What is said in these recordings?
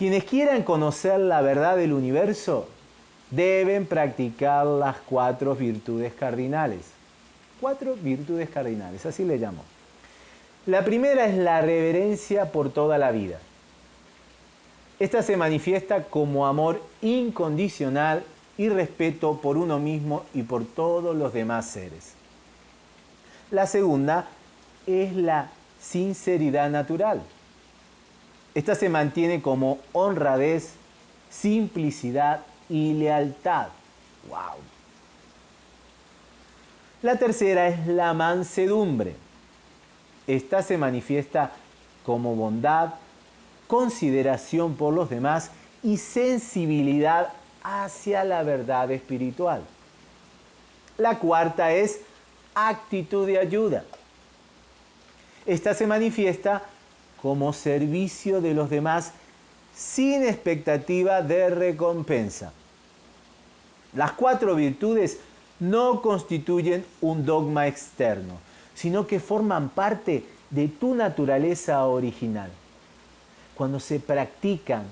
Quienes quieran conocer la verdad del universo deben practicar las cuatro virtudes cardinales. Cuatro virtudes cardinales, así le llamo. La primera es la reverencia por toda la vida. Esta se manifiesta como amor incondicional y respeto por uno mismo y por todos los demás seres. La segunda es la sinceridad natural. Esta se mantiene como honradez, simplicidad y lealtad. ¡Wow! La tercera es la mansedumbre. Esta se manifiesta como bondad, consideración por los demás y sensibilidad hacia la verdad espiritual. La cuarta es actitud de ayuda. Esta se manifiesta como servicio de los demás sin expectativa de recompensa. Las cuatro virtudes no constituyen un dogma externo, sino que forman parte de tu naturaleza original. Cuando se practican,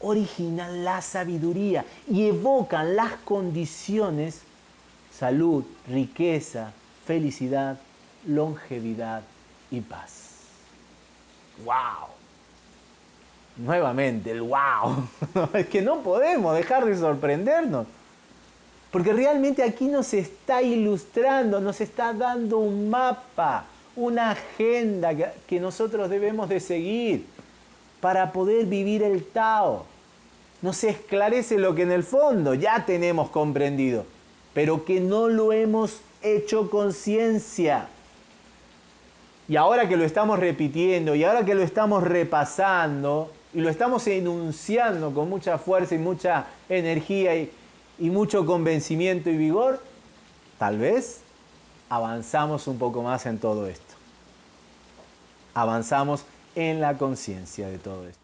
originan la sabiduría y evocan las condiciones, salud, riqueza, felicidad, longevidad y paz. ¡Wow! Nuevamente, el wow. es que no podemos dejar de sorprendernos. Porque realmente aquí nos está ilustrando, nos está dando un mapa, una agenda que nosotros debemos de seguir para poder vivir el Tao. Nos esclarece lo que en el fondo ya tenemos comprendido, pero que no lo hemos hecho conciencia. Y ahora que lo estamos repitiendo y ahora que lo estamos repasando y lo estamos enunciando con mucha fuerza y mucha energía y, y mucho convencimiento y vigor, tal vez avanzamos un poco más en todo esto. Avanzamos en la conciencia de todo esto.